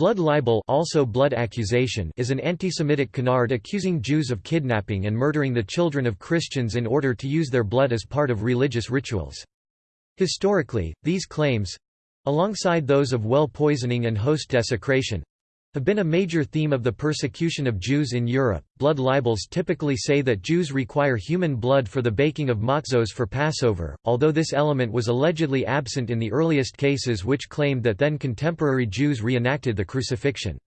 Blood libel also blood accusation is an anti-Semitic canard accusing Jews of kidnapping and murdering the children of Christians in order to use their blood as part of religious rituals. Historically, these claims—alongside those of well poisoning and host desecration, have been a major theme of the persecution of Jews in Europe. Blood libels typically say that Jews require human blood for the baking of matzos for Passover, although this element was allegedly absent in the earliest cases which claimed that then contemporary Jews reenacted the crucifixion.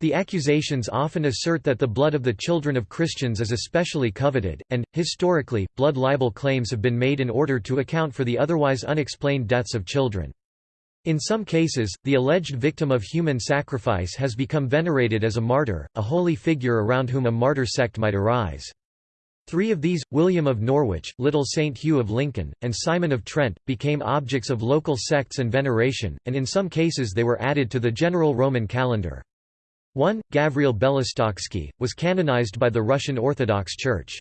The accusations often assert that the blood of the children of Christians is especially coveted, and, historically, blood libel claims have been made in order to account for the otherwise unexplained deaths of children. In some cases, the alleged victim of human sacrifice has become venerated as a martyr, a holy figure around whom a martyr sect might arise. Three of these, William of Norwich, Little St. Hugh of Lincoln, and Simon of Trent, became objects of local sects and veneration, and in some cases they were added to the general Roman calendar. One, Gavriel Belostoksky, was canonized by the Russian Orthodox Church.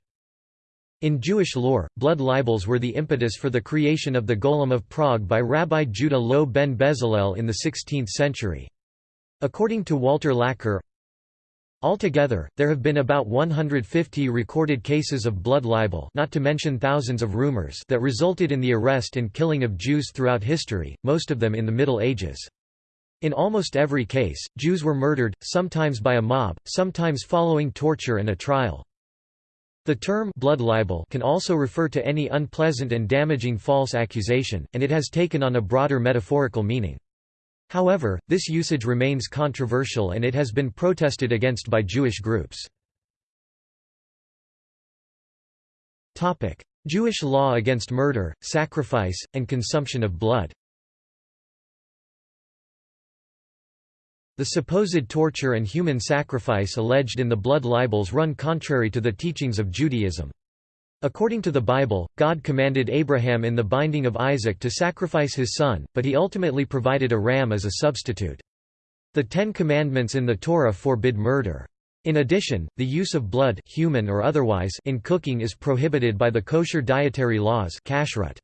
In Jewish lore, blood libels were the impetus for the creation of the Golem of Prague by Rabbi Judah Loew ben Bezalel in the 16th century. According to Walter Laqueur, Altogether, there have been about 150 recorded cases of blood libel not to mention thousands of rumors that resulted in the arrest and killing of Jews throughout history, most of them in the Middle Ages. In almost every case, Jews were murdered, sometimes by a mob, sometimes following torture and a trial. The term blood libel can also refer to any unpleasant and damaging false accusation, and it has taken on a broader metaphorical meaning. However, this usage remains controversial and it has been protested against by Jewish groups. Jewish law against murder, sacrifice, and consumption of blood The supposed torture and human sacrifice alleged in the blood libels run contrary to the teachings of Judaism. According to the Bible, God commanded Abraham in the binding of Isaac to sacrifice his son, but he ultimately provided a ram as a substitute. The Ten Commandments in the Torah forbid murder. In addition, the use of blood human or otherwise in cooking is prohibited by the kosher dietary laws kashrut.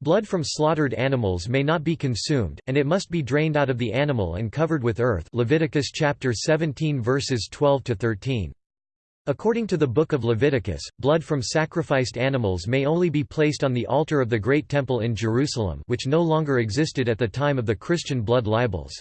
Blood from slaughtered animals may not be consumed, and it must be drained out of the animal and covered with earth Leviticus chapter 17 verses 12 to 13. According to the Book of Leviticus, blood from sacrificed animals may only be placed on the altar of the Great Temple in Jerusalem which no longer existed at the time of the Christian blood libels.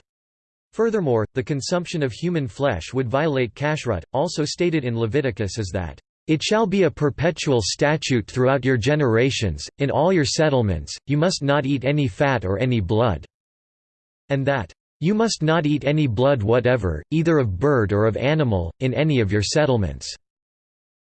Furthermore, the consumption of human flesh would violate kashrut, also stated in Leviticus is that it shall be a perpetual statute throughout your generations, in all your settlements, you must not eat any fat or any blood." And that, "...you must not eat any blood whatever, either of bird or of animal, in any of your settlements."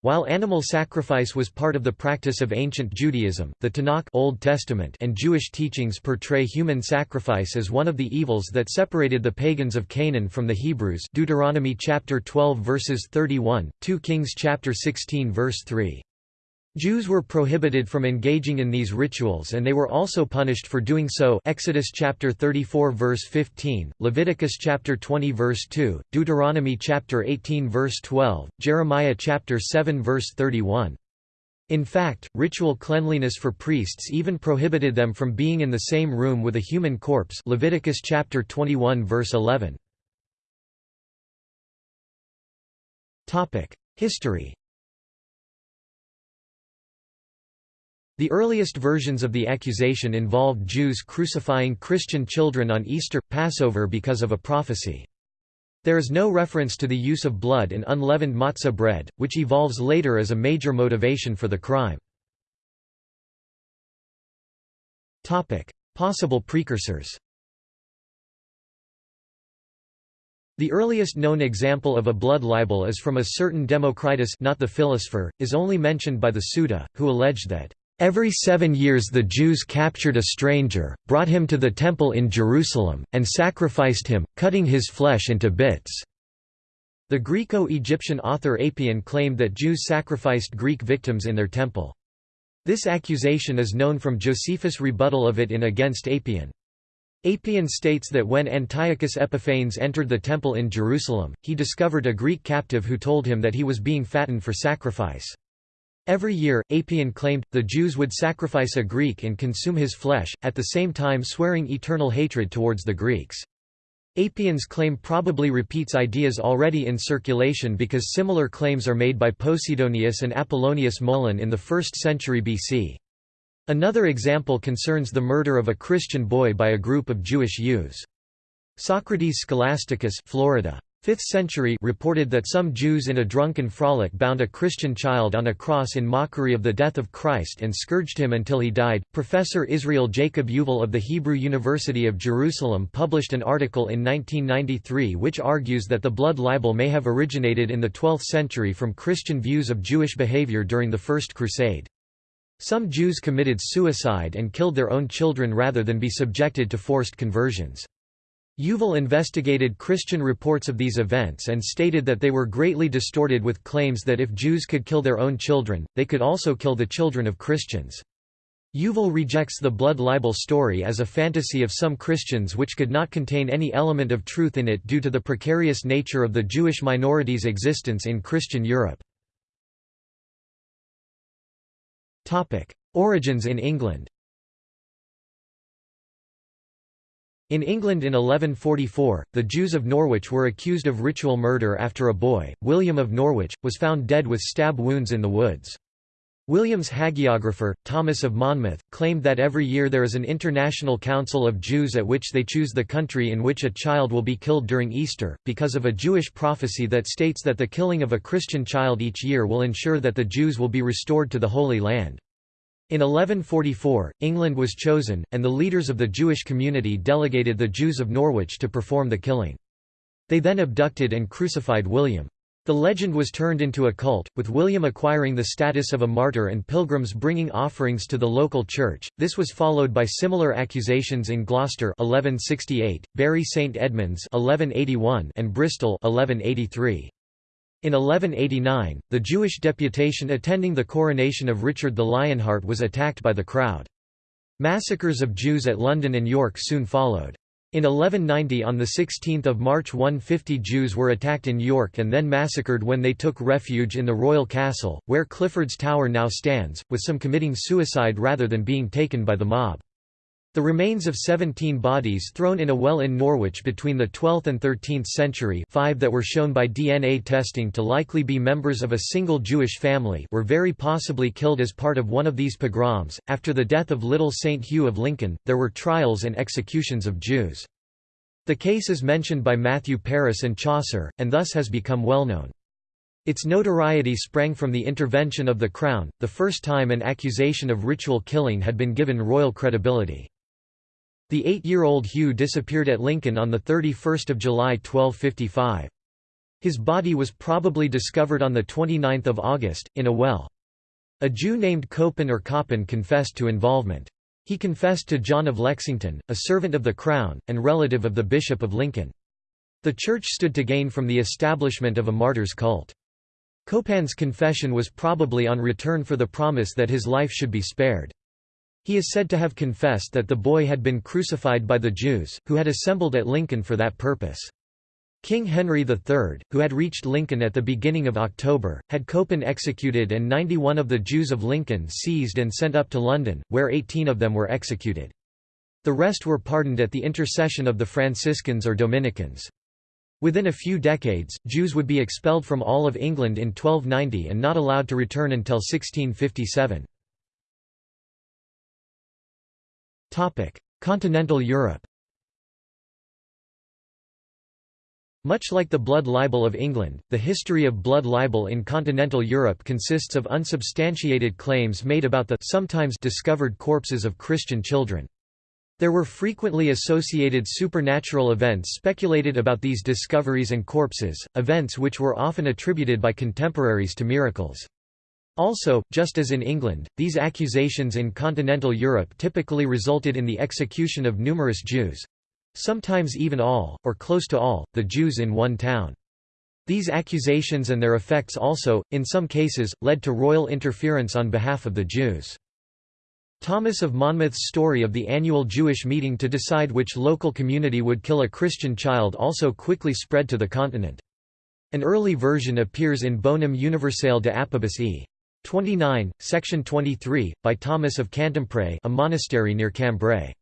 While animal sacrifice was part of the practice of ancient Judaism, the Tanakh Old Testament and Jewish teachings portray human sacrifice as one of the evils that separated the pagans of Canaan from the Hebrews Deuteronomy chapter 12 verses 31, 2 Kings chapter 16 verse 3. Jews were prohibited from engaging in these rituals and they were also punished for doing so Exodus chapter 34 verse 15, Leviticus chapter 20 verse 2, Deuteronomy chapter 18 verse 12, Jeremiah chapter 7 verse 31. In fact, ritual cleanliness for priests even prohibited them from being in the same room with a human corpse Leviticus chapter 21 verse 11. History The earliest versions of the accusation involved Jews crucifying Christian children on Easter, Passover because of a prophecy. There is no reference to the use of blood in unleavened matzah bread, which evolves later as a major motivation for the crime. Possible precursors The earliest known example of a blood libel is from a certain Democritus not the philosopher, is only mentioned by the Suda, who alleged that Every seven years the Jews captured a stranger, brought him to the temple in Jerusalem, and sacrificed him, cutting his flesh into bits." The Greco-Egyptian author Apion claimed that Jews sacrificed Greek victims in their temple. This accusation is known from Josephus' rebuttal of it in Against Apion. Apion states that when Antiochus Epiphanes entered the temple in Jerusalem, he discovered a Greek captive who told him that he was being fattened for sacrifice. Every year, Apion claimed, the Jews would sacrifice a Greek and consume his flesh, at the same time swearing eternal hatred towards the Greeks. Apion's claim probably repeats ideas already in circulation because similar claims are made by Posidonius and Apollonius Molon in the 1st century BC. Another example concerns the murder of a Christian boy by a group of Jewish youths. Socrates Scholasticus Florida. 5th century reported that some Jews in a drunken frolic bound a Christian child on a cross in mockery of the death of Christ and scourged him until he died. Professor Israel Jacob Yuval of the Hebrew University of Jerusalem published an article in 1993 which argues that the blood libel may have originated in the 12th century from Christian views of Jewish behavior during the First Crusade. Some Jews committed suicide and killed their own children rather than be subjected to forced conversions. Yuval investigated Christian reports of these events and stated that they were greatly distorted with claims that if Jews could kill their own children, they could also kill the children of Christians. Yuval rejects the blood libel story as a fantasy of some Christians which could not contain any element of truth in it due to the precarious nature of the Jewish minority's existence in Christian Europe. Origins in England In England in 1144, the Jews of Norwich were accused of ritual murder after a boy, William of Norwich, was found dead with stab wounds in the woods. William's hagiographer, Thomas of Monmouth, claimed that every year there is an international council of Jews at which they choose the country in which a child will be killed during Easter, because of a Jewish prophecy that states that the killing of a Christian child each year will ensure that the Jews will be restored to the Holy Land. In 1144, England was chosen, and the leaders of the Jewish community delegated the Jews of Norwich to perform the killing. They then abducted and crucified William. The legend was turned into a cult, with William acquiring the status of a martyr and pilgrims bringing offerings to the local church. This was followed by similar accusations in Gloucester 1168, Bury St Edmunds 1181, and Bristol 1183. In 1189, the Jewish deputation attending the coronation of Richard the Lionheart was attacked by the crowd. Massacres of Jews at London and York soon followed. In 1190 on 16 March 150 Jews were attacked in York and then massacred when they took refuge in the royal castle, where Clifford's Tower now stands, with some committing suicide rather than being taken by the mob. The remains of 17 bodies thrown in a well in Norwich between the 12th and 13th century five that were shown by DNA testing to likely be members of a single Jewish family were very possibly killed as part of one of these pogroms. After the death of little St. Hugh of Lincoln, there were trials and executions of Jews. The case is mentioned by Matthew Paris and Chaucer, and thus has become well known. Its notoriety sprang from the intervention of the Crown, the first time an accusation of ritual killing had been given royal credibility. The eight-year-old Hugh disappeared at Lincoln on 31 July 1255. His body was probably discovered on 29 August, in a well. A Jew named Copan or Copan confessed to involvement. He confessed to John of Lexington, a servant of the Crown, and relative of the Bishop of Lincoln. The Church stood to gain from the establishment of a martyr's cult. Copan's confession was probably on return for the promise that his life should be spared. He is said to have confessed that the boy had been crucified by the Jews, who had assembled at Lincoln for that purpose. King Henry III, who had reached Lincoln at the beginning of October, had Copan executed and 91 of the Jews of Lincoln seized and sent up to London, where 18 of them were executed. The rest were pardoned at the intercession of the Franciscans or Dominicans. Within a few decades, Jews would be expelled from all of England in 1290 and not allowed to return until 1657. Continental Europe Much like the blood libel of England, the history of blood libel in continental Europe consists of unsubstantiated claims made about the sometimes discovered corpses of Christian children. There were frequently associated supernatural events speculated about these discoveries and corpses, events which were often attributed by contemporaries to miracles. Also, just as in England, these accusations in continental Europe typically resulted in the execution of numerous Jews—sometimes even all, or close to all, the Jews in one town. These accusations and their effects also, in some cases, led to royal interference on behalf of the Jews. Thomas of Monmouth's story of the annual Jewish meeting to decide which local community would kill a Christian child also quickly spread to the continent. An early version appears in Bonum Universale de Apibus e. 29, section 23, by Thomas of Cantimpré a monastery near Cambrai.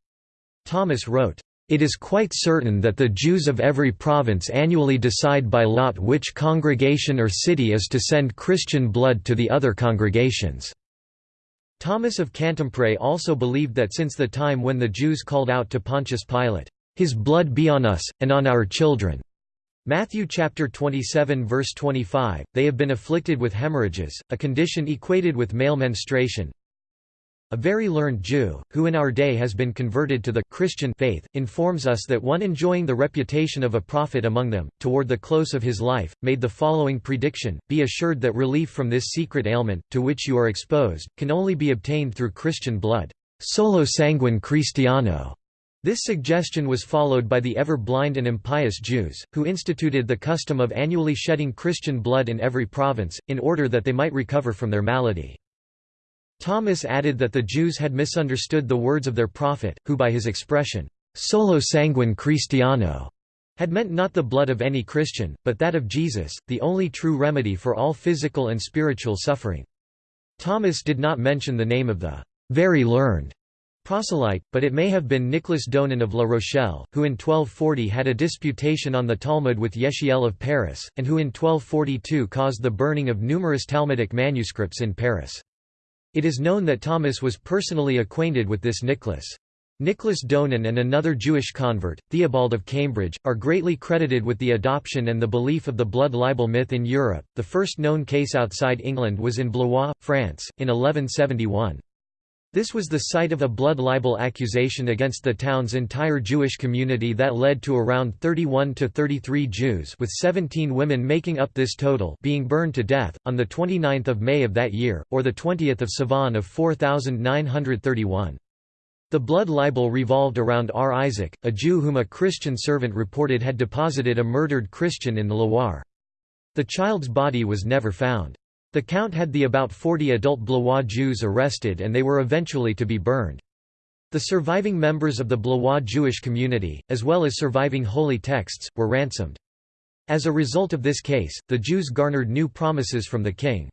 Thomas wrote, It is quite certain that the Jews of every province annually decide by lot which congregation or city is to send Christian blood to the other congregations." Thomas of Cantimpré also believed that since the time when the Jews called out to Pontius Pilate, "'His blood be on us, and on our children' Matthew chapter 27 verse 25, they have been afflicted with hemorrhages, a condition equated with male menstruation, a very learned Jew, who in our day has been converted to the Christian faith, informs us that one enjoying the reputation of a prophet among them, toward the close of his life, made the following prediction, Be assured that relief from this secret ailment, to which you are exposed, can only be obtained through Christian blood. Solo sanguine Christiano. This suggestion was followed by the ever-blind and impious Jews, who instituted the custom of annually shedding Christian blood in every province, in order that they might recover from their malady. Thomas added that the Jews had misunderstood the words of their prophet, who by his expression, solo sanguine Christiano, had meant not the blood of any Christian, but that of Jesus, the only true remedy for all physical and spiritual suffering. Thomas did not mention the name of the very learned proselyte, but it may have been Nicholas Donin of La Rochelle, who in 1240 had a disputation on the Talmud with Yechiel of Paris, and who in 1242 caused the burning of numerous Talmudic manuscripts in Paris. It is known that Thomas was personally acquainted with this Nicholas. Nicholas Donin and another Jewish convert, Theobald of Cambridge, are greatly credited with the adoption and the belief of the blood libel myth in Europe. The first known case outside England was in Blois, France, in 1171. This was the site of a blood libel accusation against the town's entire Jewish community that led to around 31 to 33 Jews with 17 women making up this total being burned to death, on 29 May of that year, or 20 Sivan of 4931. The blood libel revolved around R. Isaac, a Jew whom a Christian servant reported had deposited a murdered Christian in the Loire. The child's body was never found. The count had the about 40 adult Blois Jews arrested and they were eventually to be burned. The surviving members of the Blois Jewish community, as well as surviving holy texts, were ransomed. As a result of this case, the Jews garnered new promises from the king.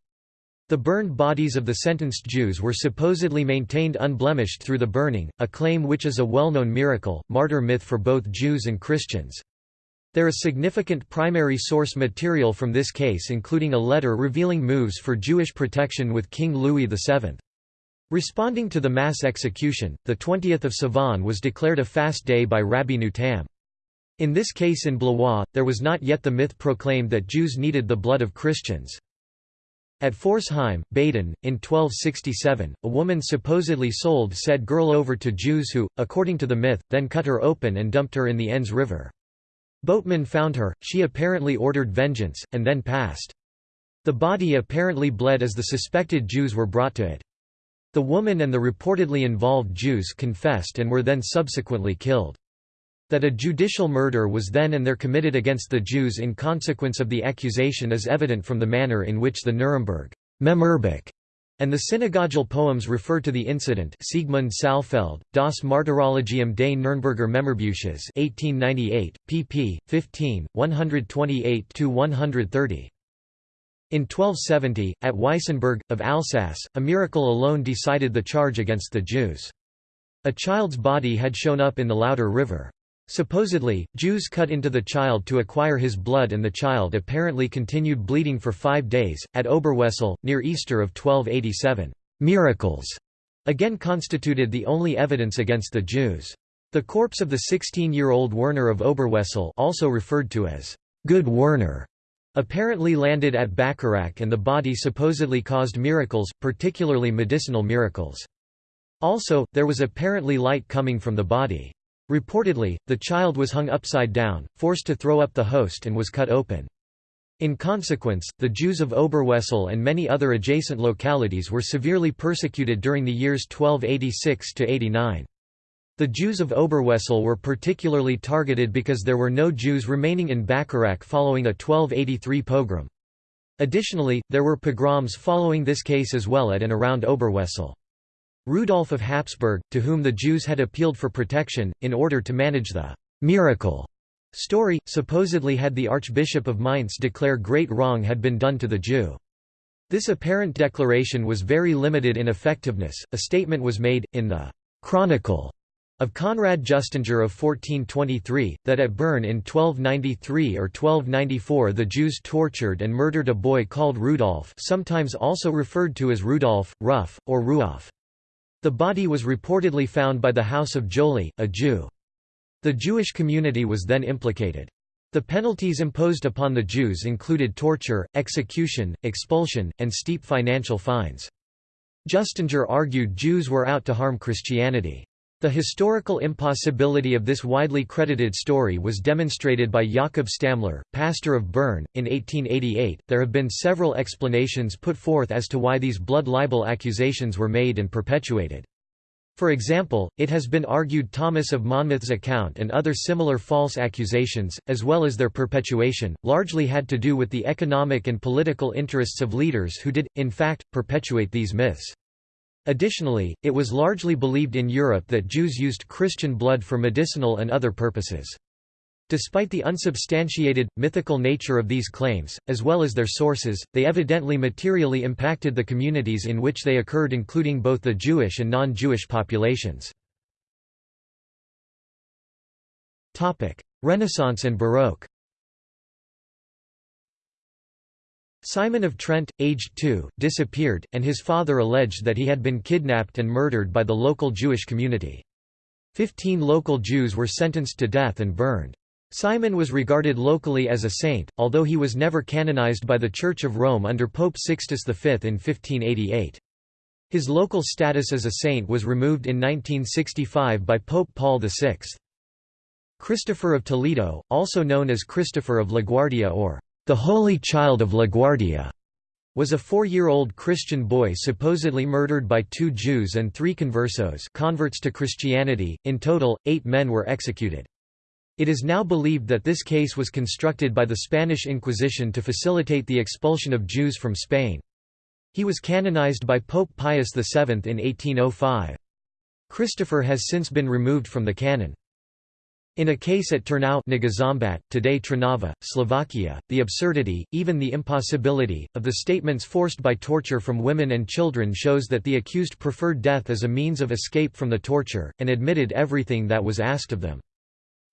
The burned bodies of the sentenced Jews were supposedly maintained unblemished through the burning, a claim which is a well-known miracle, martyr myth for both Jews and Christians. There is significant primary source material from this case including a letter revealing moves for Jewish protection with King Louis VII. Responding to the mass execution, the 20th of Sivan was declared a fast day by Rabbi Tam. In this case in Blois, there was not yet the myth proclaimed that Jews needed the blood of Christians. At Pforzheim, Baden, in 1267, a woman supposedly sold said girl over to Jews who, according to the myth, then cut her open and dumped her in the Enz River. Boatmen found her, she apparently ordered vengeance, and then passed. The body apparently bled as the suspected Jews were brought to it. The woman and the reportedly involved Jews confessed and were then subsequently killed. That a judicial murder was then and there committed against the Jews in consequence of the accusation is evident from the manner in which the Nuremberg and the synagogal poems refer to the incident Siegmund Saalfeld, Das Martyrologium des Nürnberger Memorbuches 1898, pp. 15, 128–130. In 1270, at Weissenburg, of Alsace, a miracle alone decided the charge against the Jews. A child's body had shown up in the Lauter River. Supposedly, Jews cut into the child to acquire his blood and the child apparently continued bleeding for five days. At Oberwesel, near Easter of 1287, miracles again constituted the only evidence against the Jews. The corpse of the 16-year-old Werner of Oberwesel also referred to as Good Werner apparently landed at Bacharach and the body supposedly caused miracles, particularly medicinal miracles. Also, there was apparently light coming from the body. Reportedly, the child was hung upside down, forced to throw up the host and was cut open. In consequence, the Jews of Oberwesel and many other adjacent localities were severely persecuted during the years 1286–89. The Jews of Oberwesel were particularly targeted because there were no Jews remaining in Bacharach following a 1283 pogrom. Additionally, there were pogroms following this case as well at and around Oberwesel. Rudolf of Habsburg, to whom the Jews had appealed for protection, in order to manage the «miracle» story, supposedly had the Archbishop of Mainz declare great wrong had been done to the Jew. This apparent declaration was very limited in effectiveness. A statement was made, in the «Chronicle» Of Conrad Justinger of 1423, that at Bern in 1293 or 1294 the Jews tortured and murdered a boy called Rudolf sometimes also referred to as Rudolf, Ruff, or Ruoff. The body was reportedly found by the house of Joly, a Jew. The Jewish community was then implicated. The penalties imposed upon the Jews included torture, execution, expulsion, and steep financial fines. Justinger argued Jews were out to harm Christianity. The historical impossibility of this widely credited story was demonstrated by Jakob Stammler, pastor of Bern, in 1888. There have been several explanations put forth as to why these blood libel accusations were made and perpetuated. For example, it has been argued Thomas of Monmouth's account and other similar false accusations, as well as their perpetuation, largely had to do with the economic and political interests of leaders who did, in fact, perpetuate these myths. Additionally, it was largely believed in Europe that Jews used Christian blood for medicinal and other purposes. Despite the unsubstantiated, mythical nature of these claims, as well as their sources, they evidently materially impacted the communities in which they occurred including both the Jewish and non-Jewish populations. Renaissance and Baroque Simon of Trent, aged two, disappeared, and his father alleged that he had been kidnapped and murdered by the local Jewish community. Fifteen local Jews were sentenced to death and burned. Simon was regarded locally as a saint, although he was never canonized by the Church of Rome under Pope Sixtus V in 1588. His local status as a saint was removed in 1965 by Pope Paul VI. Christopher of Toledo, also known as Christopher of LaGuardia or the Holy Child of LaGuardia was a four-year-old Christian boy supposedly murdered by two Jews and three conversos converts to Christianity. In total, eight men were executed. It is now believed that this case was constructed by the Spanish Inquisition to facilitate the expulsion of Jews from Spain. He was canonized by Pope Pius VII in 1805. Christopher has since been removed from the canon. In a case at Turnau today Trnava, Slovakia, the absurdity, even the impossibility, of the statements forced by torture from women and children shows that the accused preferred death as a means of escape from the torture, and admitted everything that was asked of them.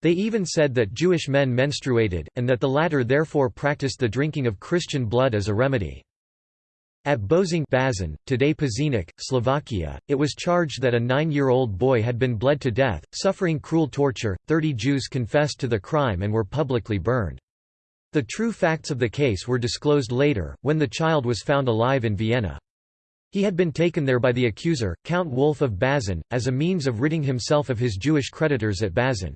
They even said that Jewish men menstruated, and that the latter therefore practiced the drinking of Christian blood as a remedy. At Bozing Bazin, today Pezinok, Slovakia, it was charged that a nine-year-old boy had been bled to death, suffering cruel torture. Thirty Jews confessed to the crime and were publicly burned. The true facts of the case were disclosed later, when the child was found alive in Vienna. He had been taken there by the accuser, Count Wolf of Bazin, as a means of ridding himself of his Jewish creditors at Bazin.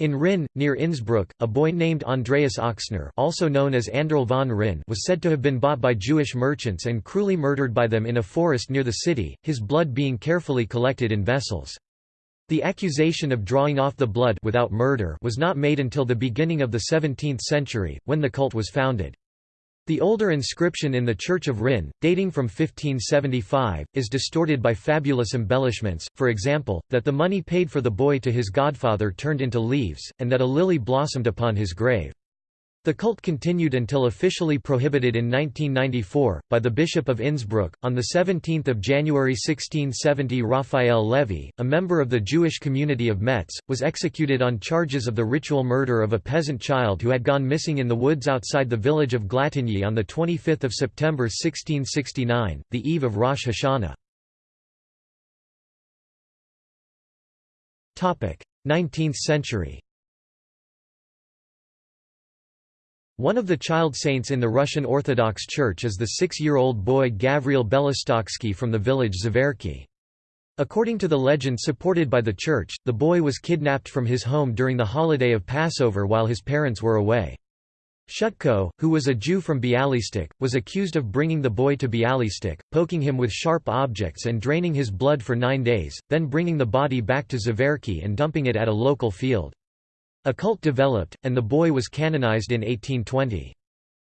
In Rinn, near Innsbruck, a boy named Andreas Oxner also known as Anderl von Rinn was said to have been bought by Jewish merchants and cruelly murdered by them in a forest near the city, his blood being carefully collected in vessels. The accusation of drawing off the blood without murder was not made until the beginning of the 17th century, when the cult was founded. The older inscription in the Church of Rinn, dating from 1575, is distorted by fabulous embellishments, for example, that the money paid for the boy to his godfather turned into leaves, and that a lily blossomed upon his grave. The cult continued until officially prohibited in 1994, by the Bishop of Innsbruck. On 17 January 1670 Raphael Levy, a member of the Jewish community of Metz, was executed on charges of the ritual murder of a peasant child who had gone missing in the woods outside the village of Glatigny on 25 September 1669, the eve of Rosh Hashanah. 19th century One of the child saints in the Russian Orthodox Church is the six-year-old boy Gavriel Belostoksky from the village Zverki. According to the legend supported by the church, the boy was kidnapped from his home during the holiday of Passover while his parents were away. Shutko, who was a Jew from Bialystok, was accused of bringing the boy to Bialystok, poking him with sharp objects and draining his blood for nine days, then bringing the body back to Zverki and dumping it at a local field. A cult developed, and the boy was canonized in 1820.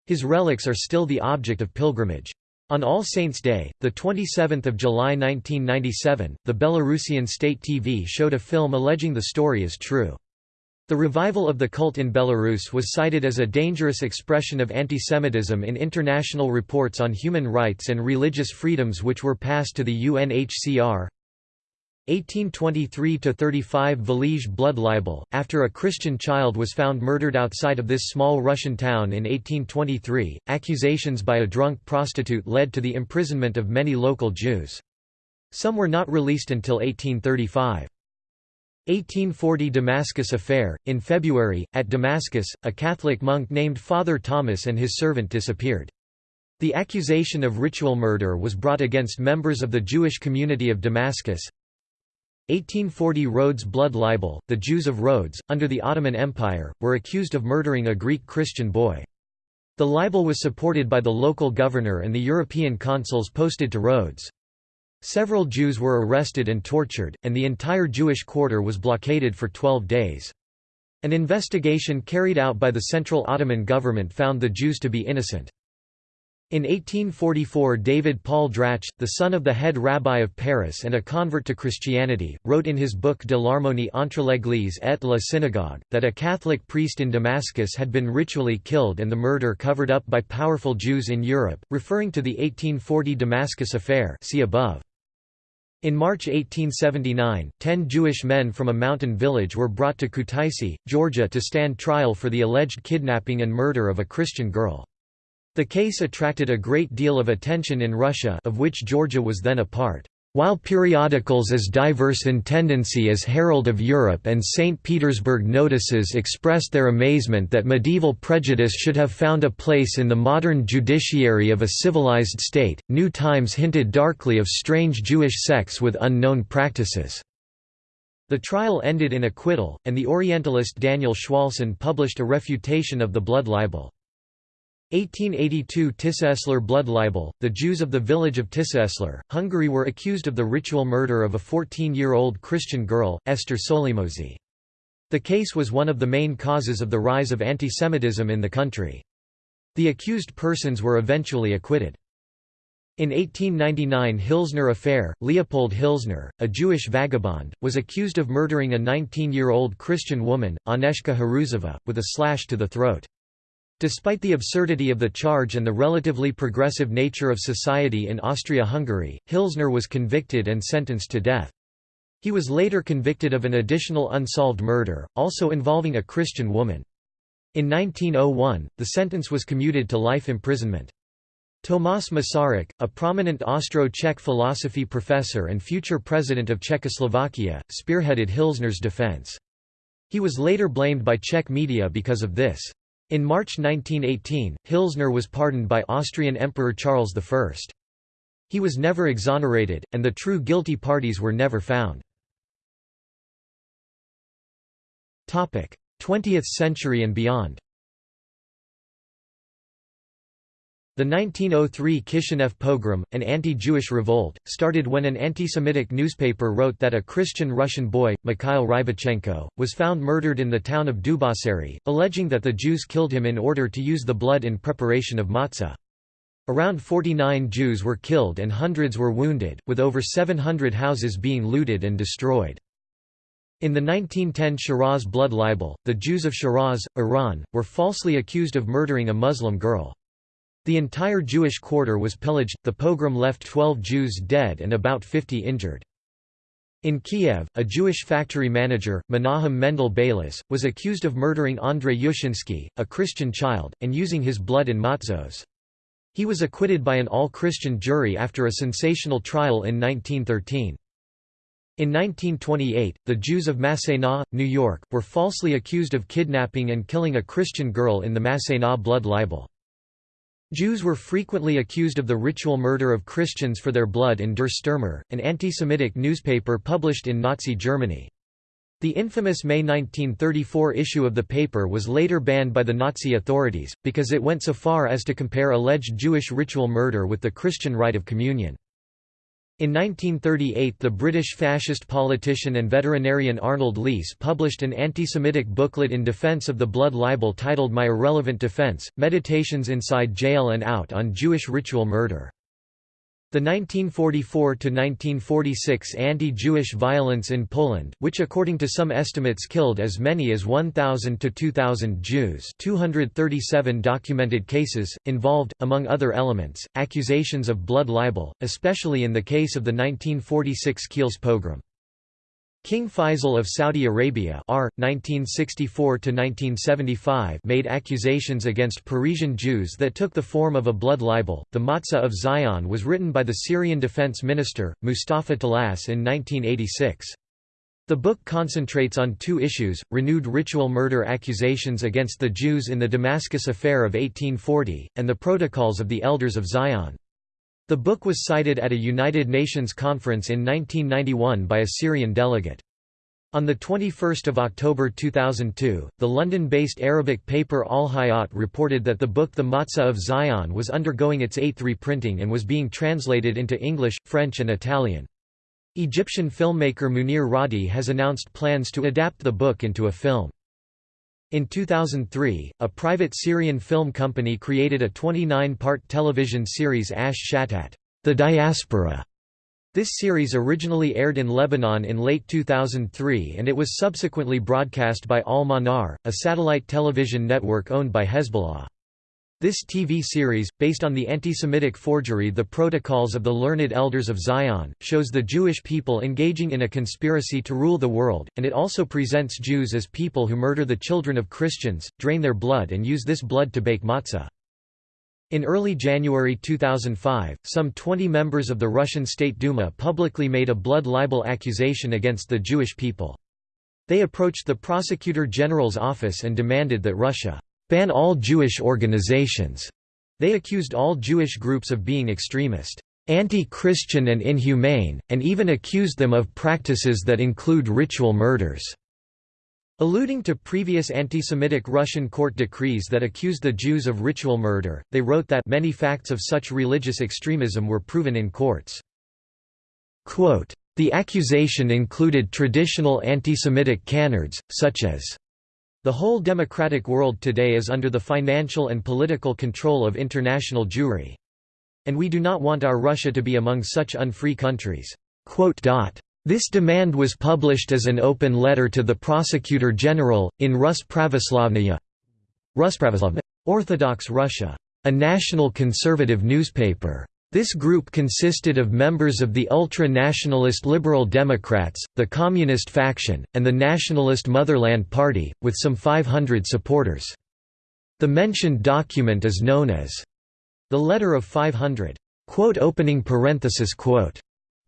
His relics are still the object of pilgrimage. On All Saints' Day, 27 July 1997, the Belarusian state TV showed a film alleging the story is true. The revival of the cult in Belarus was cited as a dangerous expression of antisemitism in international reports on human rights and religious freedoms which were passed to the UNHCR. 1823–35 Velizh blood libel, after a Christian child was found murdered outside of this small Russian town in 1823, accusations by a drunk prostitute led to the imprisonment of many local Jews. Some were not released until 1835. 1840 Damascus Affair – In February, at Damascus, a Catholic monk named Father Thomas and his servant disappeared. The accusation of ritual murder was brought against members of the Jewish community of Damascus. 1840 Rhodes blood libel – The Jews of Rhodes, under the Ottoman Empire, were accused of murdering a Greek Christian boy. The libel was supported by the local governor and the European consuls posted to Rhodes. Several Jews were arrested and tortured, and the entire Jewish quarter was blockaded for 12 days. An investigation carried out by the Central Ottoman government found the Jews to be innocent. In 1844 David Paul Drach, the son of the head rabbi of Paris and a convert to Christianity, wrote in his book De l'harmonie entre l'Église et la synagogue, that a Catholic priest in Damascus had been ritually killed and the murder covered up by powerful Jews in Europe, referring to the 1840 Damascus affair see above. In March 1879, ten Jewish men from a mountain village were brought to Kutaisi, Georgia to stand trial for the alleged kidnapping and murder of a Christian girl. The case attracted a great deal of attention in Russia of which Georgia was then a part. While periodicals as diverse in tendency as Herald of Europe and St. Petersburg Notices expressed their amazement that medieval prejudice should have found a place in the modern judiciary of a civilized state, New Times hinted darkly of strange Jewish sects with unknown practices. The trial ended in acquittal, and the Orientalist Daniel Chwolson published a refutation of the blood libel. 1882 Tiszaeszlár blood libel. The Jews of the village of Tiszaeszlár, Hungary were accused of the ritual murder of a 14-year-old Christian girl, Esther Solymosi. The case was one of the main causes of the rise of antisemitism in the country. The accused persons were eventually acquitted. In 1899 Hilsner affair, Leopold Hilsner, a Jewish vagabond, was accused of murdering a 19-year-old Christian woman, Aneshka Haruzova, with a slash to the throat. Despite the absurdity of the charge and the relatively progressive nature of society in Austria-Hungary, Hilsner was convicted and sentenced to death. He was later convicted of an additional unsolved murder, also involving a Christian woman. In 1901, the sentence was commuted to life imprisonment. Tomáš Masaryk, a prominent Austro-Czech philosophy professor and future president of Czechoslovakia, spearheaded Hilsner's defense. He was later blamed by Czech media because of this. In March 1918, Hilsner was pardoned by Austrian Emperor Charles I. He was never exonerated, and the true guilty parties were never found. 20th century and beyond The 1903 Kishinev pogrom, an anti-Jewish revolt, started when an anti-Semitic newspaper wrote that a Christian Russian boy, Mikhail Rybachenko, was found murdered in the town of Dubasary, alleging that the Jews killed him in order to use the blood in preparation of matzah. Around 49 Jews were killed and hundreds were wounded, with over 700 houses being looted and destroyed. In the 1910 Shiraz blood libel, the Jews of Shiraz, Iran, were falsely accused of murdering a Muslim girl. The entire Jewish quarter was pillaged, the pogrom left 12 Jews dead and about 50 injured. In Kiev, a Jewish factory manager, Menahem Mendel Beilis, was accused of murdering Andrei Yushinsky, a Christian child, and using his blood in matzos. He was acquitted by an all-Christian jury after a sensational trial in 1913. In 1928, the Jews of Massena, New York, were falsely accused of kidnapping and killing a Christian girl in the Massena blood libel. Jews were frequently accused of the ritual murder of Christians for their blood in Der Stürmer, an anti-Semitic newspaper published in Nazi Germany. The infamous May 1934 issue of the paper was later banned by the Nazi authorities, because it went so far as to compare alleged Jewish ritual murder with the Christian rite of communion. In 1938 the British fascist politician and veterinarian Arnold Leese published an anti-Semitic booklet in defense of the blood libel titled My Irrelevant Defense, Meditations Inside Jail and Out on Jewish Ritual Murder. The 1944–1946 anti-Jewish violence in Poland, which according to some estimates killed as many as 1,000 to 2,000 Jews 237 documented cases, involved, among other elements, accusations of blood libel, especially in the case of the 1946 Kielce pogrom. King Faisal of Saudi Arabia R. 1964 made accusations against Parisian Jews that took the form of a blood libel. The Matzah of Zion was written by the Syrian defense minister, Mustafa Tlass in 1986. The book concentrates on two issues, renewed ritual murder accusations against the Jews in the Damascus Affair of 1840, and the Protocols of the Elders of Zion. The book was cited at a United Nations conference in 1991 by a Syrian delegate. On 21 October 2002, the London-based Arabic paper Al Hayat reported that the book The Matzah of Zion was undergoing its eighth reprinting and was being translated into English, French and Italian. Egyptian filmmaker Munir Radhi has announced plans to adapt the book into a film. In 2003, a private Syrian film company created a 29-part television series Ash Shatat, The Diaspora. This series originally aired in Lebanon in late 2003 and it was subsequently broadcast by Al Manar, a satellite television network owned by Hezbollah. This TV series, based on the anti-Semitic forgery The Protocols of the Learned Elders of Zion, shows the Jewish people engaging in a conspiracy to rule the world, and it also presents Jews as people who murder the children of Christians, drain their blood and use this blood to bake matzah. In early January 2005, some 20 members of the Russian State Duma publicly made a blood libel accusation against the Jewish people. They approached the Prosecutor General's office and demanded that Russia ban all Jewish organizations. They accused all Jewish groups of being extremist, anti-Christian and inhumane, and even accused them of practices that include ritual murders. Alluding to previous anti-Semitic Russian court decrees that accused the Jews of ritual murder, they wrote that many facts of such religious extremism were proven in courts. Quote, the accusation included traditional anti-Semitic canards, such as the whole democratic world today is under the financial and political control of international Jewry. And we do not want our Russia to be among such unfree countries." This demand was published as an open letter to the Prosecutor General, in Rus Pravoslavnaya Orthodox Russia, a national conservative newspaper. This group consisted of members of the ultra-nationalist Liberal Democrats, the Communist faction, and the Nationalist Motherland Party, with some 500 supporters. The mentioned document is known as the Letter of 500. Quote opening parenthesis quote.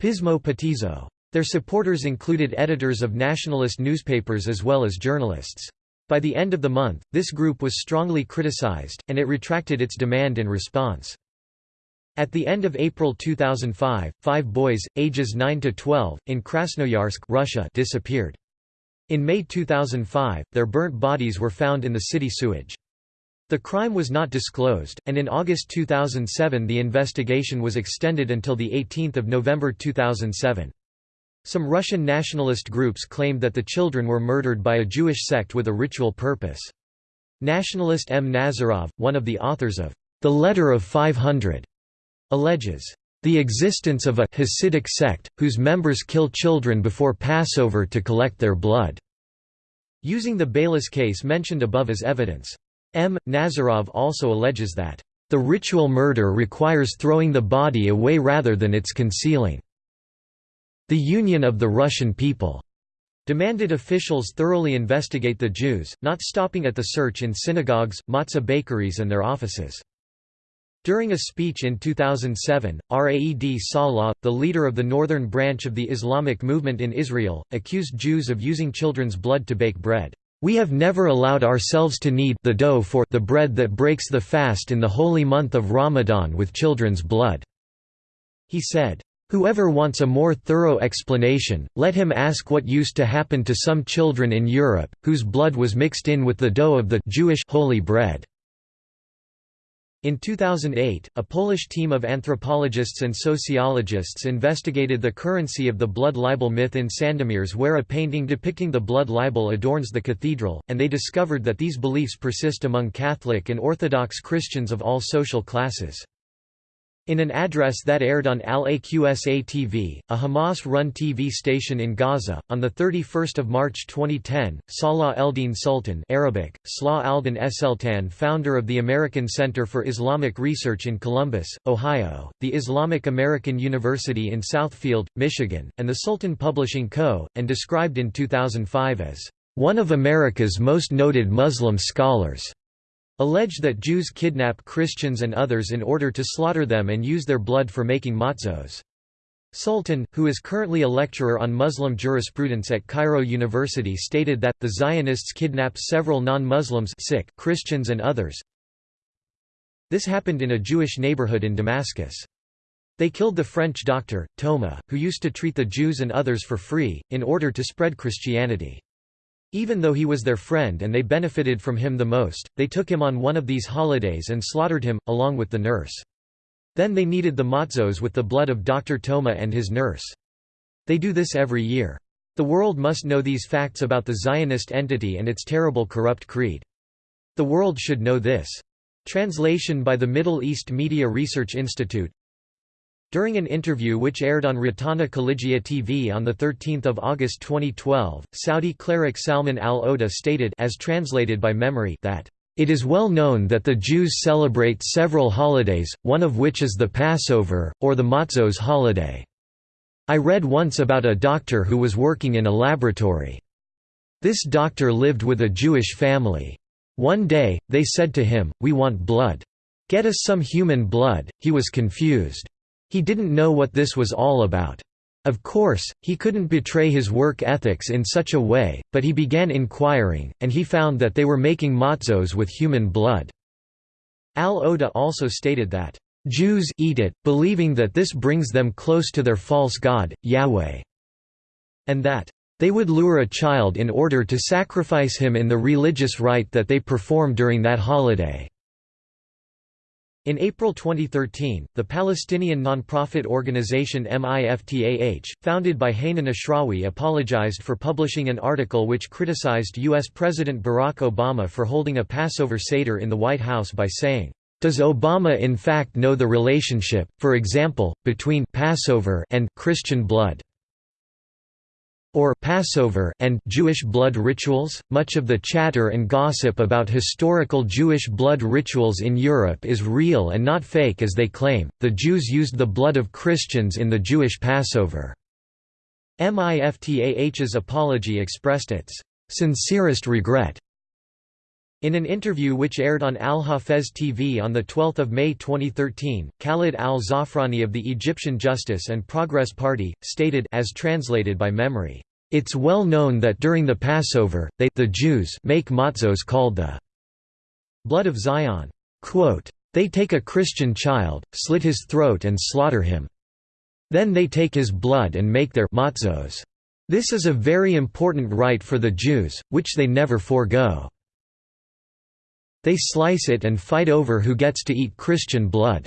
Pismo Petizo. Their supporters included editors of nationalist newspapers as well as journalists. By the end of the month, this group was strongly criticized, and it retracted its demand in response. At the end of April 2005, five boys, ages 9 to 12, in Krasnoyarsk Russia disappeared. In May 2005, their burnt bodies were found in the city sewage. The crime was not disclosed, and in August 2007 the investigation was extended until 18 November 2007. Some Russian nationalist groups claimed that the children were murdered by a Jewish sect with a ritual purpose. Nationalist M. Nazarov, one of the authors of The Letter of 500, alleges the existence of a Hasidic sect, whose members kill children before Passover to collect their blood", using the Beilis case mentioned above as evidence. M. Nazarov also alleges that, "...the ritual murder requires throwing the body away rather than its concealing." The Union of the Russian People demanded officials thoroughly investigate the Jews, not stopping at the search in synagogues, matzah bakeries and their offices. During a speech in 2007, Raed Salah, the leader of the northern branch of the Islamic movement in Israel, accused Jews of using children's blood to bake bread. We have never allowed ourselves to knead the dough for the bread that breaks the fast in the holy month of Ramadan with children's blood." He said, Whoever wants a more thorough explanation, let him ask what used to happen to some children in Europe, whose blood was mixed in with the dough of the Jewish holy bread. In 2008, a Polish team of anthropologists and sociologists investigated the currency of the blood libel myth in Sandomierz where a painting depicting the blood libel adorns the cathedral, and they discovered that these beliefs persist among Catholic and Orthodox Christians of all social classes. In an address that aired on Al-Aqsa TV, a Hamas-run TV station in Gaza, on 31 March 2010, Salah Eldin Sultan Arabic, Salah Aldin Eseltan founder of the American Center for Islamic Research in Columbus, Ohio, the Islamic American University in Southfield, Michigan, and the Sultan Publishing Co., and described in 2005 as, "...one of America's most noted Muslim scholars." Allege that Jews kidnap Christians and others in order to slaughter them and use their blood for making matzos. Sultan, who is currently a lecturer on Muslim jurisprudence at Cairo University stated that, the Zionists kidnap several non-Muslims Christians and others. This happened in a Jewish neighborhood in Damascus. They killed the French doctor, Thoma, who used to treat the Jews and others for free, in order to spread Christianity. Even though he was their friend and they benefited from him the most, they took him on one of these holidays and slaughtered him, along with the nurse. Then they kneaded the matzos with the blood of Dr. Toma and his nurse. They do this every year. The world must know these facts about the Zionist entity and its terrible corrupt creed. The world should know this. Translation by the Middle East Media Research Institute during an interview which aired on Rotana Khalijiyya TV on 13 August 2012, Saudi cleric Salman al-Oda stated as translated by MEMRI that, "...it is well known that the Jews celebrate several holidays, one of which is the Passover, or the Matzos holiday. I read once about a doctor who was working in a laboratory. This doctor lived with a Jewish family. One day, they said to him, we want blood. Get us some human blood, he was confused. He didn't know what this was all about. Of course, he couldn't betray his work ethics in such a way, but he began inquiring, and he found that they were making matzos with human blood. Al-Oda also stated that, "...Jews eat it, believing that this brings them close to their false god, Yahweh", and that, "...they would lure a child in order to sacrifice him in the religious rite that they perform during that holiday." In April 2013, the Palestinian non-profit organization MIFTAH, founded by Hanan Ashrawi apologized for publishing an article which criticized U.S. President Barack Obama for holding a Passover Seder in the White House by saying, "...does Obama in fact know the relationship, for example, between Passover and Christian blood?" Or Passover and Jewish blood rituals. Much of the chatter and gossip about historical Jewish blood rituals in Europe is real and not fake as they claim. The Jews used the blood of Christians in the Jewish Passover. MIFTAH's apology expressed its sincerest regret in an interview which aired on Al Hafez TV on 12 May 2013, Khalid al-Zafrani of the Egyptian Justice and Progress Party, stated as translated by MEMRI, "...it's well known that during the Passover, they the Jews make matzos called the blood of Zion. Quote, they take a Christian child, slit his throat and slaughter him. Then they take his blood and make their matzos. This is a very important rite for the Jews, which they never forego. They slice it and fight over who gets to eat Christian blood."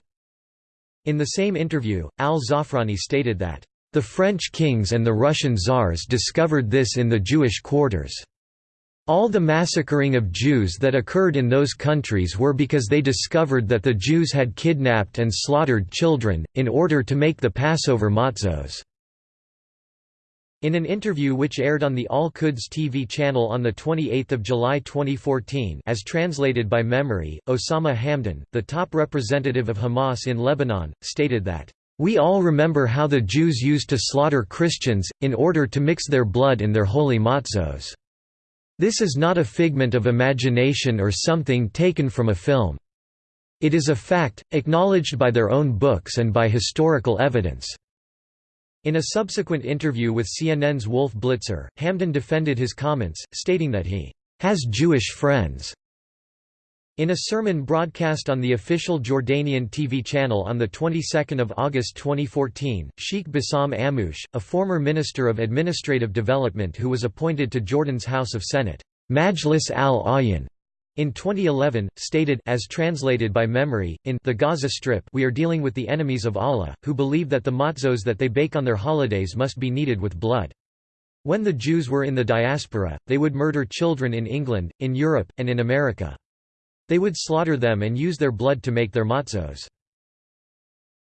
In the same interview, al-Zafrani stated that, "...the French kings and the Russian czars discovered this in the Jewish quarters." All the massacring of Jews that occurred in those countries were because they discovered that the Jews had kidnapped and slaughtered children, in order to make the Passover matzos. In an interview which aired on the Al-Quds TV channel on 28 July 2014 as translated by MEMRI, Osama Hamdan, the top representative of Hamas in Lebanon, stated that, "...we all remember how the Jews used to slaughter Christians, in order to mix their blood in their holy matzos. This is not a figment of imagination or something taken from a film. It is a fact, acknowledged by their own books and by historical evidence." In a subsequent interview with CNN's Wolf Blitzer, Hamdan defended his comments, stating that he has Jewish friends. In a sermon broadcast on the official Jordanian TV channel on the 22nd of August 2014, Sheikh Bassam Ammouche, a former Minister of Administrative Development who was appointed to Jordan's House of Senate, Majlis al-Ayan, in 2011, stated as translated by MEMRI, in the Gaza Strip we are dealing with the enemies of Allah, who believe that the matzos that they bake on their holidays must be kneaded with blood. When the Jews were in the diaspora, they would murder children in England, in Europe, and in America. They would slaughter them and use their blood to make their matzos.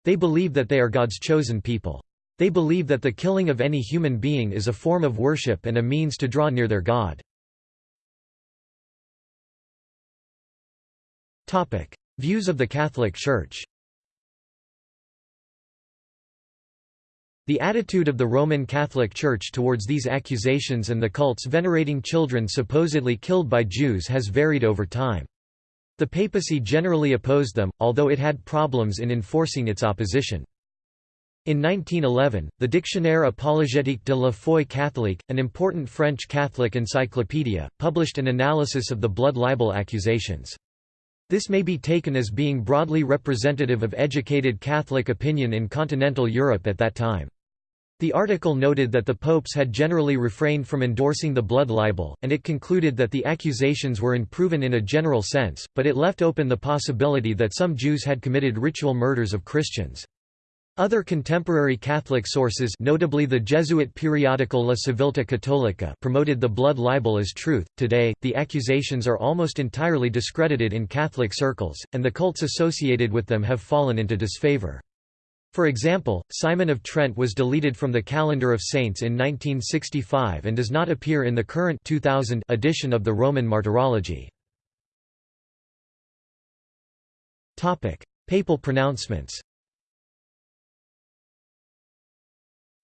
They believe that they are God's chosen people. They believe that the killing of any human being is a form of worship and a means to draw near their God. Views of the Catholic Church The attitude of the Roman Catholic Church towards these accusations and the cults venerating children supposedly killed by Jews has varied over time. The papacy generally opposed them, although it had problems in enforcing its opposition. In 1911, the Dictionnaire apologétique de la foi catholique, an important French Catholic encyclopedia, published an analysis of the blood libel accusations. This may be taken as being broadly representative of educated Catholic opinion in continental Europe at that time. The article noted that the popes had generally refrained from endorsing the blood libel, and it concluded that the accusations were unproven in a general sense, but it left open the possibility that some Jews had committed ritual murders of Christians. Other contemporary Catholic sources notably the Jesuit periodical La Civiltà Cattolica promoted the blood libel as truth. Today, the accusations are almost entirely discredited in Catholic circles, and the cults associated with them have fallen into disfavor. For example, Simon of Trent was deleted from the calendar of saints in 1965 and does not appear in the current 2000 edition of the Roman Martyrology. Papal pronouncements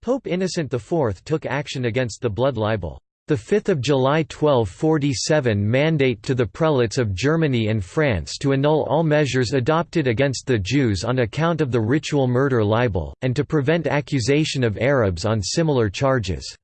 Pope Innocent IV took action against the blood libel. The 5 July 1247 mandate to the prelates of Germany and France to annul all measures adopted against the Jews on account of the ritual murder libel, and to prevent accusation of Arabs on similar charges.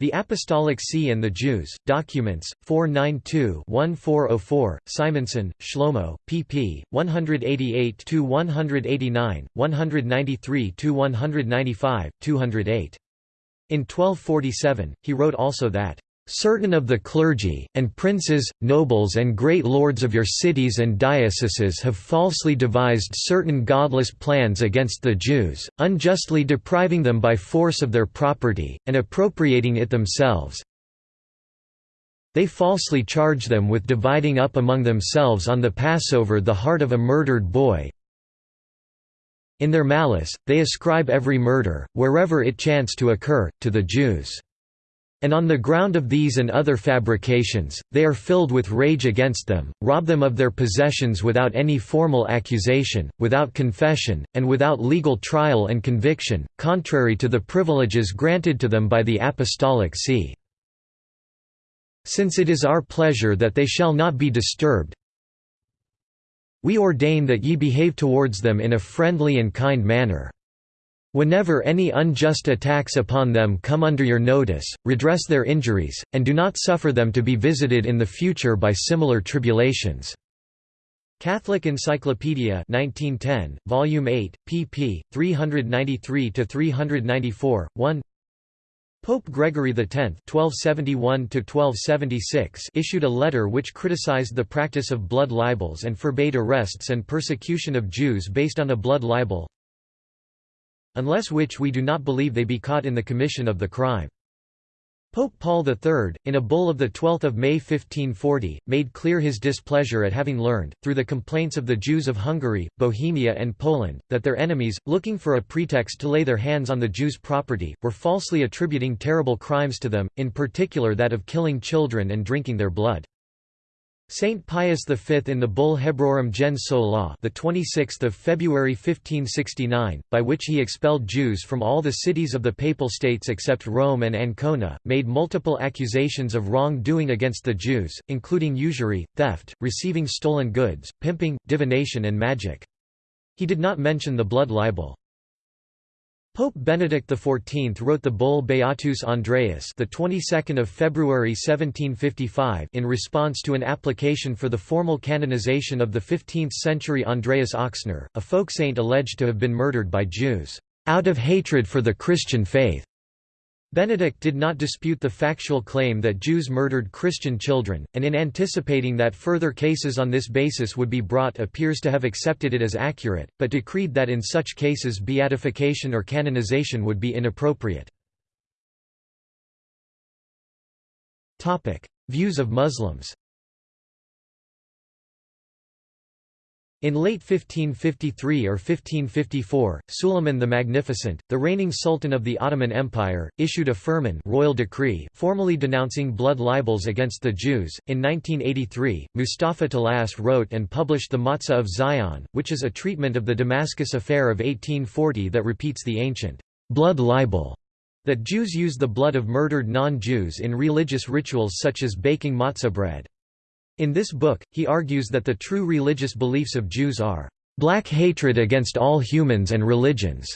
The Apostolic See and the Jews, Documents, 492-1404, Simonsohn, Shlomo, pp. 188–189, 193–195, 208. In 1247, he wrote also that Certain of the clergy, and princes, nobles and great lords of your cities and dioceses have falsely devised certain godless plans against the Jews, unjustly depriving them by force of their property, and appropriating it themselves. They falsely charge them with dividing up among themselves on the Passover the heart of a murdered boy, in their malice, they ascribe every murder, wherever it chance to occur, to the Jews. And on the ground of these and other fabrications, they are filled with rage against them, rob them of their possessions without any formal accusation, without confession, and without legal trial and conviction, contrary to the privileges granted to them by the Apostolic See. Since it is our pleasure that they shall not be disturbed, we ordain that ye behave towards them in a friendly and kind manner. Whenever any unjust attacks upon them come under your notice, redress their injuries, and do not suffer them to be visited in the future by similar tribulations." Catholic Encyclopedia 1910, Volume 8, pp. 393–394, 1 Pope Gregory X (1271–1276) issued a letter which criticized the practice of blood libels and forbade arrests and persecution of Jews based on a blood libel unless which we do not believe they be caught in the commission of the crime. Pope Paul III, in a bull of 12 May 1540, made clear his displeasure at having learned, through the complaints of the Jews of Hungary, Bohemia and Poland, that their enemies, looking for a pretext to lay their hands on the Jews' property, were falsely attributing terrible crimes to them, in particular that of killing children and drinking their blood. Saint Pius V in the bull Hebraeorum gens sola the 26th of February 1569 by which he expelled Jews from all the cities of the papal states except Rome and Ancona made multiple accusations of wrong-doing against the Jews including usury theft receiving stolen goods pimping divination and magic. He did not mention the blood libel Pope Benedict XIV wrote the bull Beatus Andreas the 22nd of February 1755 in response to an application for the formal canonization of the 15th-century Andreas Oxner, a folk saint alleged to have been murdered by Jews out of hatred for the Christian faith. Benedict did not dispute the factual claim that Jews murdered Christian children, and in anticipating that further cases on this basis would be brought appears to have accepted it as accurate, but decreed that in such cases beatification or canonization would be inappropriate. Views of Muslims In late 1553 or 1554, Suleiman the Magnificent, the reigning sultan of the Ottoman Empire, issued a firman royal decree formally denouncing blood libels against the Jews. In 1983, Mustafa Tlass wrote and published The Matzah of Zion, which is a treatment of the Damascus affair of 1840 that repeats the ancient blood libel that Jews use the blood of murdered non-Jews in religious rituals such as baking matzah bread. In this book, he argues that the true religious beliefs of Jews are black hatred against all humans and religions,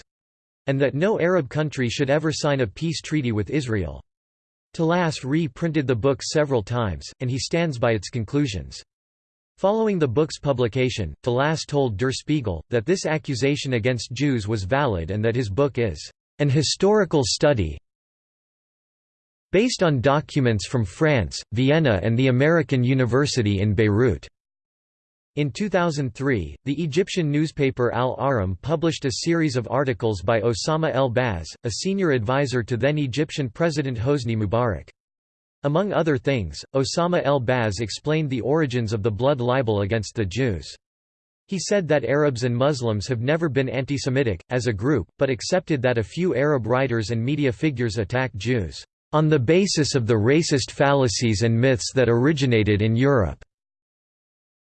and that no Arab country should ever sign a peace treaty with Israel. Tlass re-printed the book several times, and he stands by its conclusions. Following the book's publication, Tlass told Der Spiegel, that this accusation against Jews was valid and that his book is an historical study based on documents from France, Vienna and the American University in Beirut. In 2003, the Egyptian newspaper Al Ahram published a series of articles by Osama el-Baz, a senior advisor to then Egyptian President Hosni Mubarak. Among other things, Osama el-Baz explained the origins of the blood libel against the Jews. He said that Arabs and Muslims have never been anti-Semitic, as a group, but accepted that a few Arab writers and media figures attack Jews on the basis of the racist fallacies and myths that originated in Europe."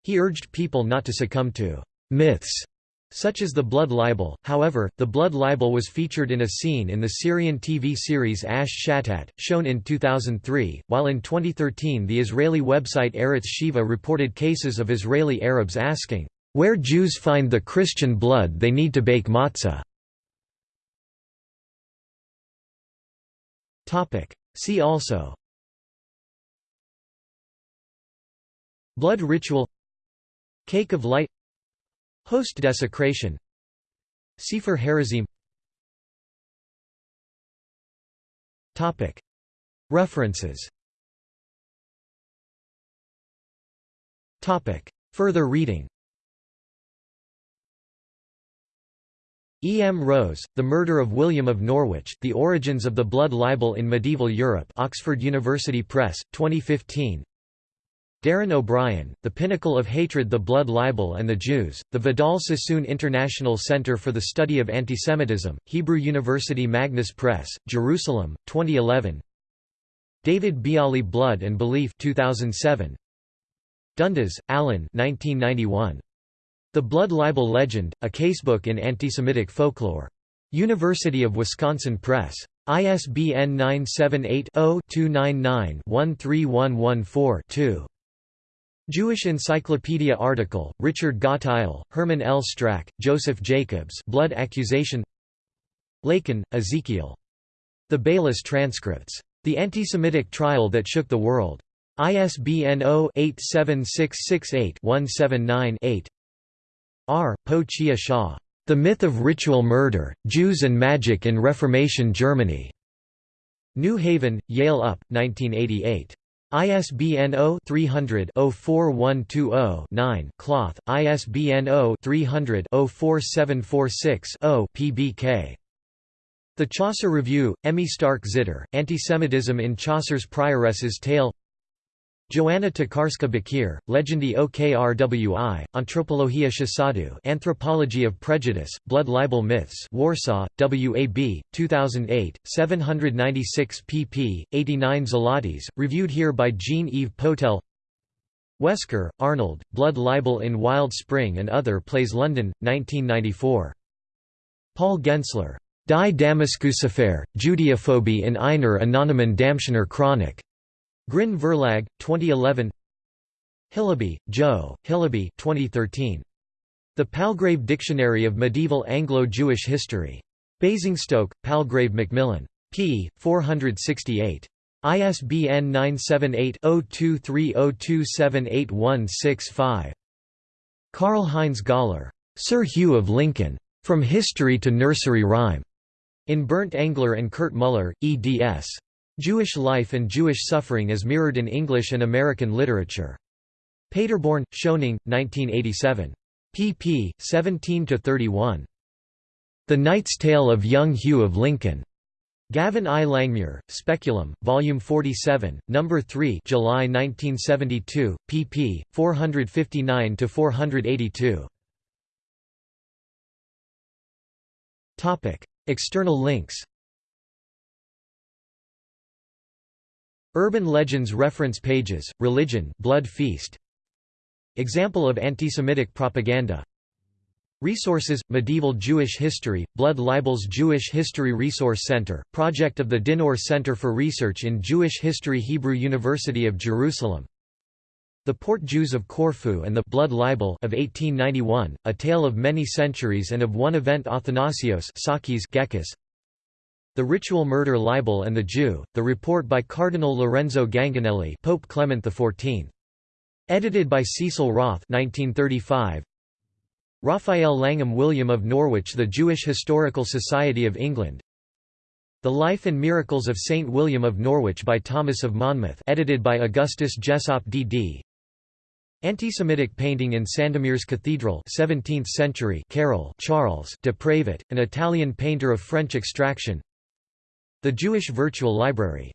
He urged people not to succumb to «myths» such as the blood libel, however, the blood libel was featured in a scene in the Syrian TV series Ash Shatat, shown in 2003, while in 2013 the Israeli website Eretz Shiva reported cases of Israeli Arabs asking, "'Where Jews find the Christian blood they need to bake matzah' See also. Blood ritual. Cake of light. Host desecration. Sefer Harazim References. Further reading E. M. Rose, The Murder of William of Norwich, The Origins of the Blood Libel in Medieval Europe Oxford University Press, 2015 Darren O'Brien, The Pinnacle of Hatred The Blood Libel and the Jews, The Vidal Sassoon International Center for the Study of Antisemitism, Hebrew University Magnus Press, Jerusalem, 2011 David Biale Blood and Belief 2007 Dundes, Alan 1991. The Blood Libel Legend, a casebook in antisemitic folklore. University of Wisconsin Press. ISBN 978-0-299-13114-2. Jewish Encyclopedia article, Richard Gottheil, Herman L. Strack, Joseph Jacobs Blood Accusation Leikin, Ezekiel. The Beilis Transcripts. The Antisemitic Trial That Shook the World. ISBN 0-87668-179-8. R. Po Chia Hsia. The Myth of Ritual Murder, Jews and Magic in Reformation Germany. New Haven, Yale Up, 1988. ISBN 0-300-04120-9 Cloth, ISBN 0-300-04746-0 PBK. The Chaucer Review, Emmy Stark Zitter, Antisemitism in Chaucer's Prioress's Tale Joanna Tokarska Bakir, Legendi Okrwi, Anthropologia Szachadu Anthropology of Prejudice, Blood Libel Myths Warsaw, WAB, 2008, 796 pp. 89 zlotys, reviewed here by Jean-Yves Potel Wesker, Arnold, Blood Libel in Wild Spring and Other Plays London, 1994. Paul Gensler. Die Damaskusaffaire, Judeophobie in einer anonymen Damscher Chronik. Grin Verlag, 2011 Hillaby, Joe, Hillaby 2013. The Palgrave Dictionary of Medieval Anglo-Jewish History. Basingstoke, Palgrave Macmillan. p. 468. ISBN 978-0230278165. Karl Heinz Göller. Sir Hugh of Lincoln. From History to Nursery Rhyme. In Bernd Engler and Kurt Muller, eds. Jewish life and Jewish suffering as mirrored in English and American literature. Paderborn, Schoening, 1987. pp. 17–31. The Knight's Tale of Young Hugh of Lincoln. Gavin I. Langmuir, Speculum, Volume 47, Number 3 July 1972, pp. 459–482. External links Urban legends reference pages, religion blood feast. Example of anti-Semitic propaganda Resources, Medieval Jewish History, Blood Libels Jewish History Resource Center, project of the Dinur Center for Research in Jewish History Hebrew University of Jerusalem The Port Jews of Corfu and the Blood Libel of 1891, a tale of many centuries and of one event Athanasios Sakis Gekkas. The Ritual Murder Libel and the Jew, the report by Cardinal Lorenzo Ganganelli Pope Clement XIV. Edited by Cecil Roth 1935, Raphael Langham William of Norwich The Jewish Historical Society of England The Life and Miracles of Saint William of Norwich by Thomas of Monmouth edited by Augustus Jessopp D.D. Anti-Semitic painting in Sandomierz Cathedral 17th century Karol Charles de Prevot, an Italian painter of French extraction The Jewish Virtual Library